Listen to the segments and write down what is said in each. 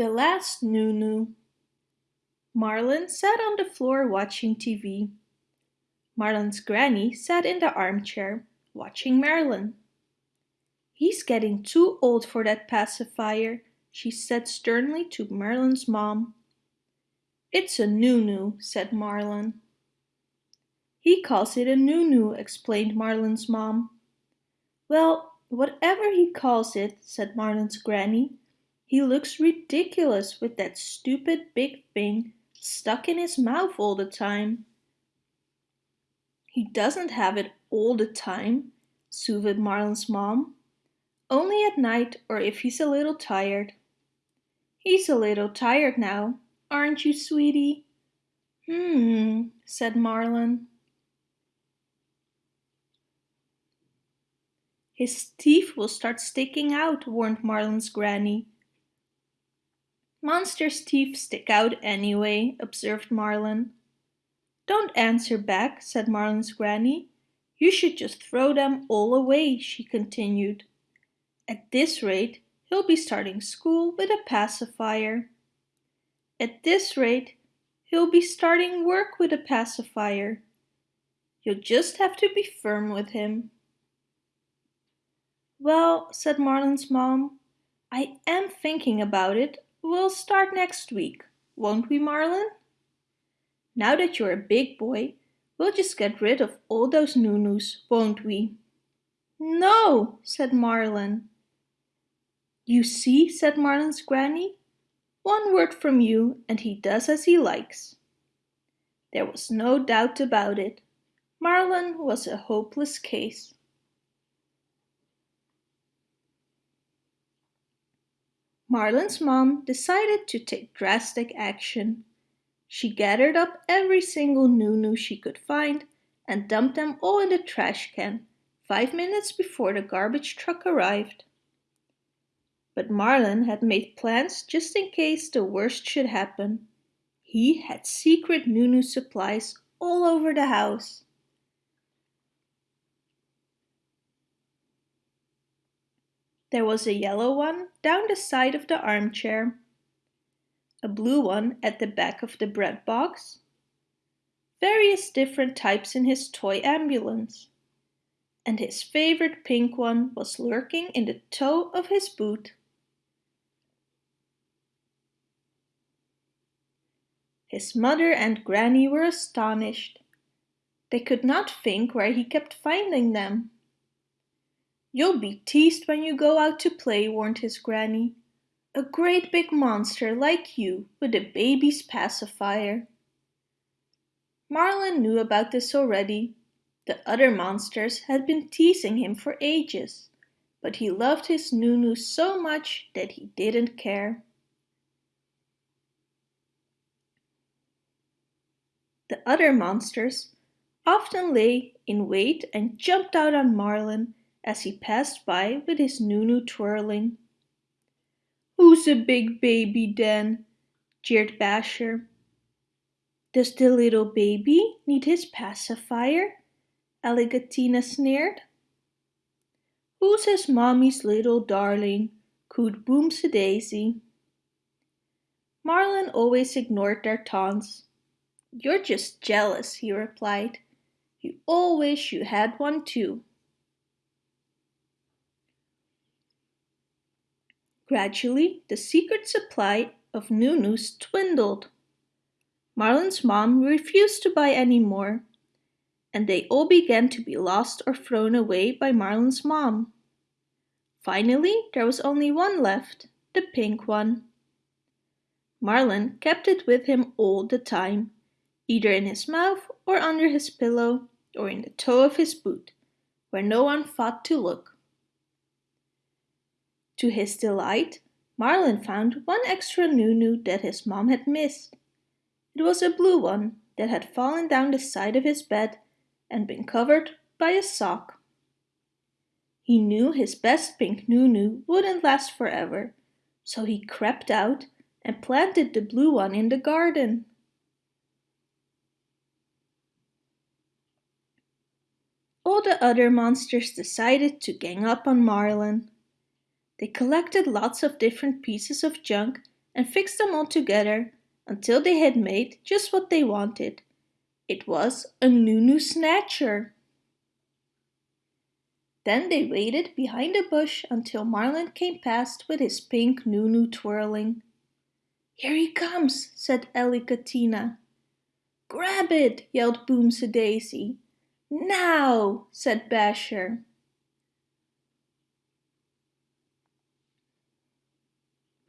The Last Nunu Marlin sat on the floor watching TV. Marlin's granny sat in the armchair, watching Marlin. He's getting too old for that pacifier, she said sternly to Marlin's mom. It's a Nunu, said Marlin. He calls it a Nunu, explained Marlin's mom. Well, whatever he calls it, said Marlin's granny, he looks ridiculous with that stupid big thing stuck in his mouth all the time. He doesn't have it all the time, soothed Marlin's mom. Only at night or if he's a little tired. He's a little tired now, aren't you, sweetie? Hmm, said Marlin. His teeth will start sticking out, warned Marlin's granny. Monster's teeth stick out anyway, observed Marlin. Don't answer back, said Marlin's granny. You should just throw them all away, she continued. At this rate, he'll be starting school with a pacifier. At this rate, he'll be starting work with a pacifier. You'll just have to be firm with him. Well, said Marlin's mom, I am thinking about it. We'll start next week, won't we, Marlin? Now that you're a big boy, we'll just get rid of all those Nunus, won't we? No, said Marlin. You see, said Marlin's granny, one word from you and he does as he likes. There was no doubt about it. Marlin was a hopeless case. Marlin's mom decided to take drastic action. She gathered up every single Nunu she could find and dumped them all in the trash can five minutes before the garbage truck arrived. But Marlin had made plans just in case the worst should happen. He had secret Nunu supplies all over the house. There was a yellow one down the side of the armchair, a blue one at the back of the bread box, various different types in his toy ambulance, and his favorite pink one was lurking in the toe of his boot. His mother and granny were astonished. They could not think where he kept finding them. You'll be teased when you go out to play, warned his granny. A great big monster like you with a baby's pacifier. Marlin knew about this already. The other monsters had been teasing him for ages, but he loved his Nunu so much that he didn't care. The other monsters often lay in wait and jumped out on Marlin as he passed by with his Nunu twirling. Who's a big baby then? jeered Basher. Does the little baby need his pacifier? Alligatina sneered. Who's his mommy's little darling? cooed Boomsy Daisy. Marlin always ignored their taunts. You're just jealous, he replied. You all wish you had one too. Gradually, the secret supply of Nunus dwindled. Marlin's mom refused to buy any more, and they all began to be lost or thrown away by Marlin's mom. Finally, there was only one left, the pink one. Marlin kept it with him all the time, either in his mouth or under his pillow or in the toe of his boot, where no one thought to look. To his delight, Marlin found one extra Nunu that his mom had missed. It was a blue one that had fallen down the side of his bed and been covered by a sock. He knew his best pink Nunu wouldn't last forever, so he crept out and planted the blue one in the garden. All the other monsters decided to gang up on Marlin. They collected lots of different pieces of junk and fixed them all together until they had made just what they wanted. It was a Nunu Snatcher. Then they waited behind a bush until Marlin came past with his pink Nunu twirling. Here he comes, said Alligatina. Grab it, yelled Boomsy Daisy. Now, said Basher.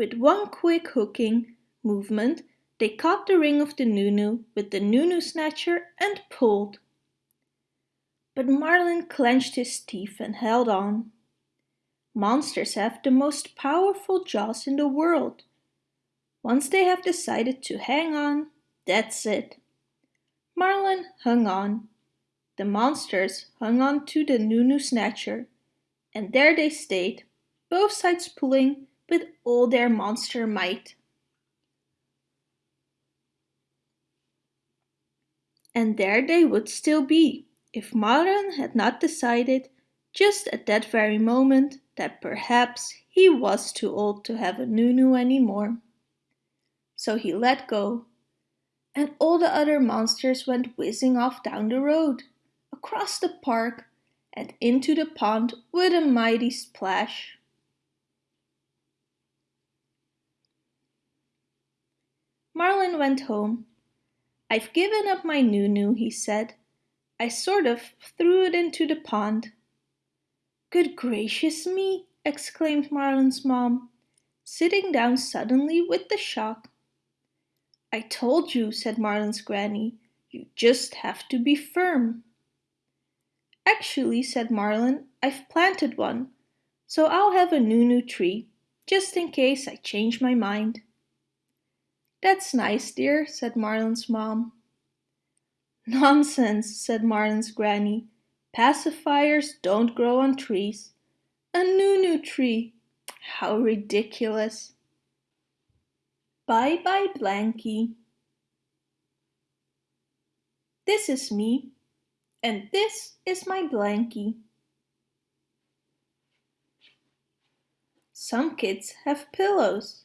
With one quick hooking movement, they caught the ring of the Nunu with the Nunu snatcher and pulled. But Marlin clenched his teeth and held on. Monsters have the most powerful jaws in the world. Once they have decided to hang on, that's it. Marlin hung on. The monsters hung on to the Nunu snatcher, and there they stayed, both sides pulling with all their monster might. And there they would still be, if Marlin had not decided, just at that very moment, that perhaps he was too old to have a Nunu anymore. So he let go, and all the other monsters went whizzing off down the road, across the park, and into the pond with a mighty splash. Marlin went home. I've given up my Nunu, he said. I sort of threw it into the pond. Good gracious me, exclaimed Marlin's mom, sitting down suddenly with the shock. I told you, said Marlin's granny, you just have to be firm. Actually, said Marlin, I've planted one, so I'll have a Nunu tree, just in case I change my mind. That's nice, dear, said Marlin's mom. Nonsense, said Marlin's granny. Pacifiers don't grow on trees. A Nunu tree. How ridiculous. Bye-bye, Blanky. This is me, and this is my Blanky. Some kids have pillows.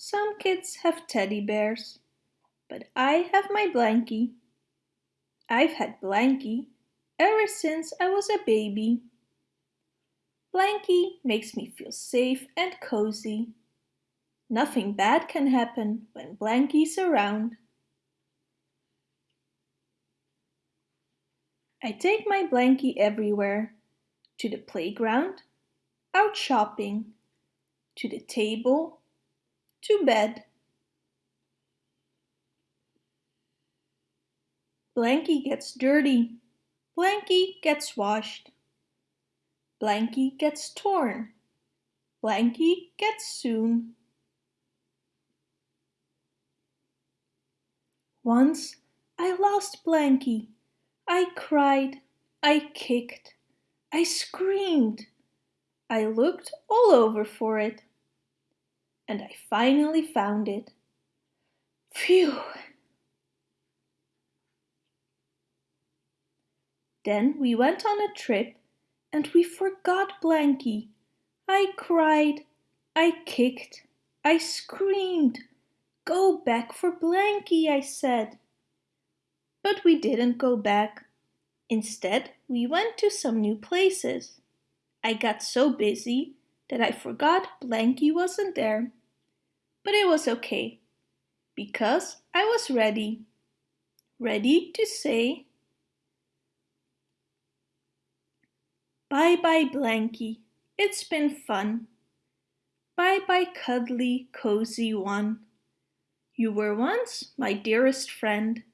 Some kids have teddy bears, but I have my blankie. I've had blankie ever since I was a baby. Blankie makes me feel safe and cozy. Nothing bad can happen when Blankie's around. I take my blankie everywhere. To the playground, out shopping, to the table, to bed. Blanky gets dirty. Blanky gets washed. Blanky gets torn. Blanky gets soon. Once I lost Blanky. I cried. I kicked. I screamed. I looked all over for it and I finally found it. Phew! Then we went on a trip and we forgot Blanky. I cried, I kicked, I screamed. Go back for Blanky, I said. But we didn't go back. Instead, we went to some new places. I got so busy that I forgot Blanky wasn't there but it was okay because I was ready. Ready to say Bye-bye Blanky, it's been fun. Bye-bye cuddly, cozy one. You were once my dearest friend.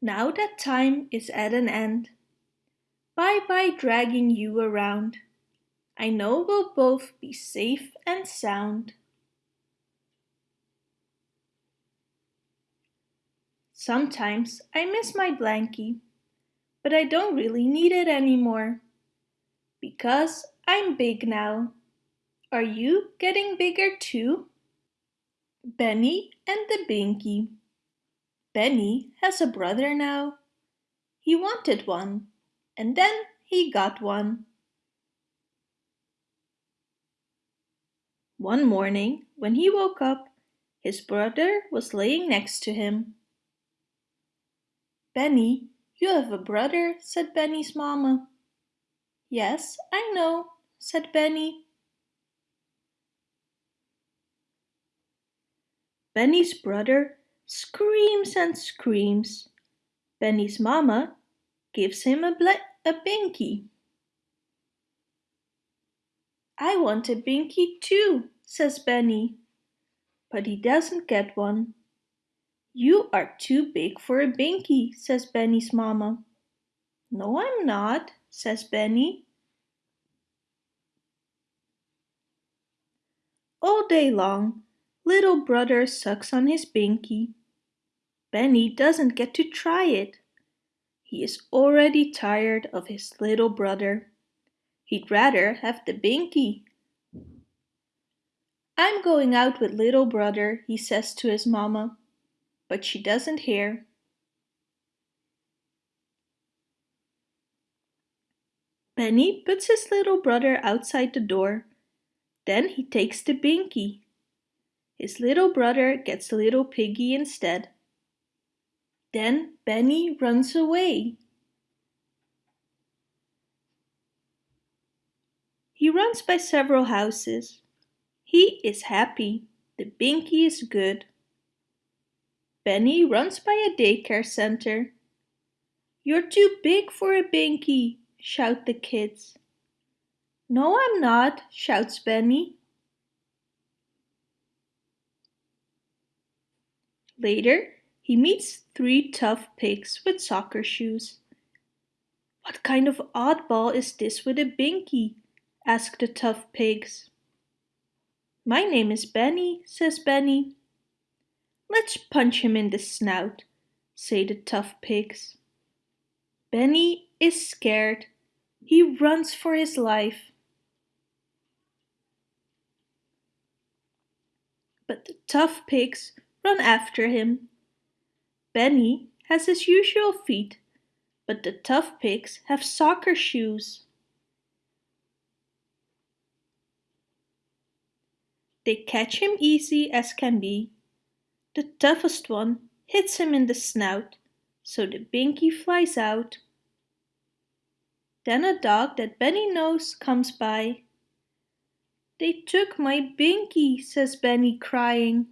Now that time is at an end. Bye-bye dragging you around. I know we'll both be safe and sound. Sometimes I miss my blankie, but I don't really need it anymore. Because I'm big now. Are you getting bigger too? Benny and the Binky. Benny has a brother now. He wanted one, and then he got one. One morning, when he woke up, His brother was laying next to him. Benny, you have a brother, said Benny's mamma. Yes, I know, said Benny. Benny's brother screams and screams. Benny's mamma gives him a, a binky. I want a binky too, says Benny. But he doesn't get one. You are too big for a binky, says Benny's mamma. No, I'm not, says Benny. All day long, little brother sucks on his binky. Benny doesn't get to try it. He is already tired of his little brother. He'd rather have the binky. I'm going out with little brother, he says to his mamma, but she doesn't hear. Benny puts his little brother outside the door. Then he takes the binky. His little brother gets the little piggy instead. Then Benny runs away. He runs by several houses. He is happy. The binky is good. Benny runs by a daycare center. You're too big for a binky, shout the kids. No, I'm not, shouts Benny. Later, he meets three tough pigs with soccer shoes. What kind of oddball is this with a binky? asked the tough pigs. My name is Benny, says Benny. Let's punch him in the snout, say the tough pigs. Benny is scared. He runs for his life. But the tough pigs run after him. Benny has his usual feet, but the tough pigs have soccer shoes. They catch him easy as can be. The toughest one hits him in the snout, so the binky flies out. Then a dog that Benny knows comes by. They took my binky, says Benny crying.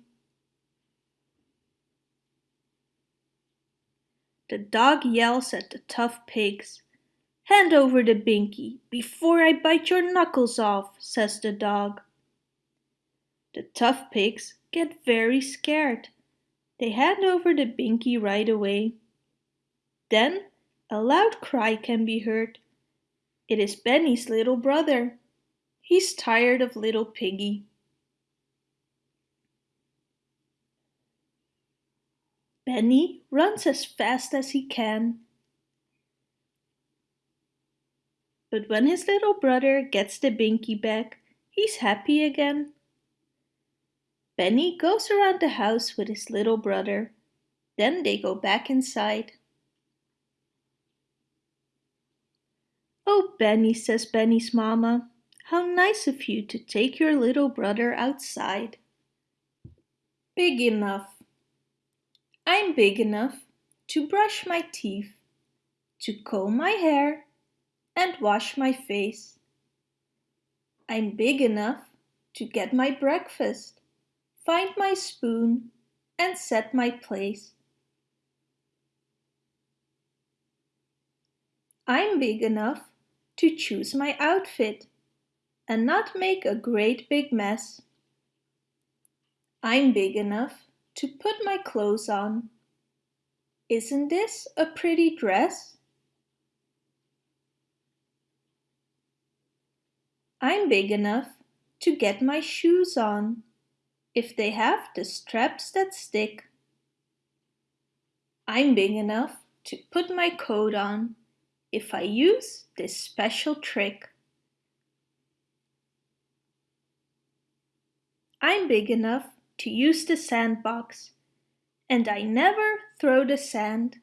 The dog yells at the tough pigs. Hand over the binky before I bite your knuckles off, says the dog. The tough pigs get very scared. They hand over the binky right away. Then a loud cry can be heard. It is Benny's little brother. He's tired of little piggy. Benny runs as fast as he can. But when his little brother gets the binky back, he's happy again. Benny goes around the house with his little brother. Then they go back inside. Oh, Benny, says Benny's mama, how nice of you to take your little brother outside. Big enough. I'm big enough to brush my teeth, to comb my hair and wash my face. I'm big enough to get my breakfast find my spoon and set my place. I'm big enough to choose my outfit and not make a great big mess. I'm big enough to put my clothes on. Isn't this a pretty dress? I'm big enough to get my shoes on if they have the straps that stick. I'm big enough to put my coat on if I use this special trick. I'm big enough to use the sandbox and I never throw the sand.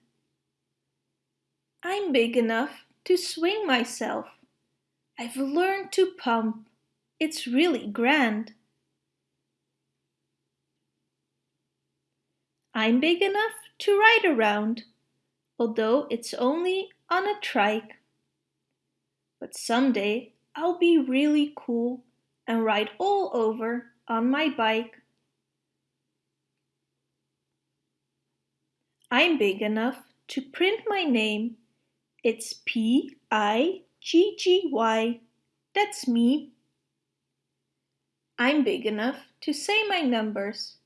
I'm big enough to swing myself. I've learned to pump. It's really grand. I'm big enough to ride around, although it's only on a trike. But someday I'll be really cool and ride all over on my bike. I'm big enough to print my name. It's P-I-G-G-Y. That's me. I'm big enough to say my numbers.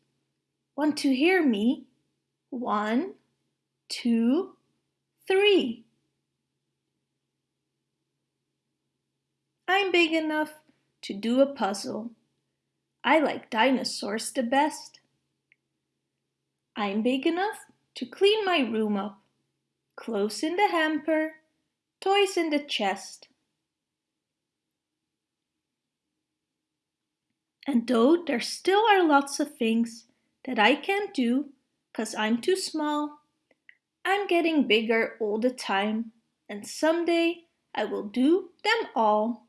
Want to hear me? One, two, three. I'm big enough to do a puzzle. I like dinosaurs the best. I'm big enough to clean my room up. Clothes in the hamper, toys in the chest. And though there still are lots of things that I can't do cause I'm too small, I'm getting bigger all the time and someday I will do them all.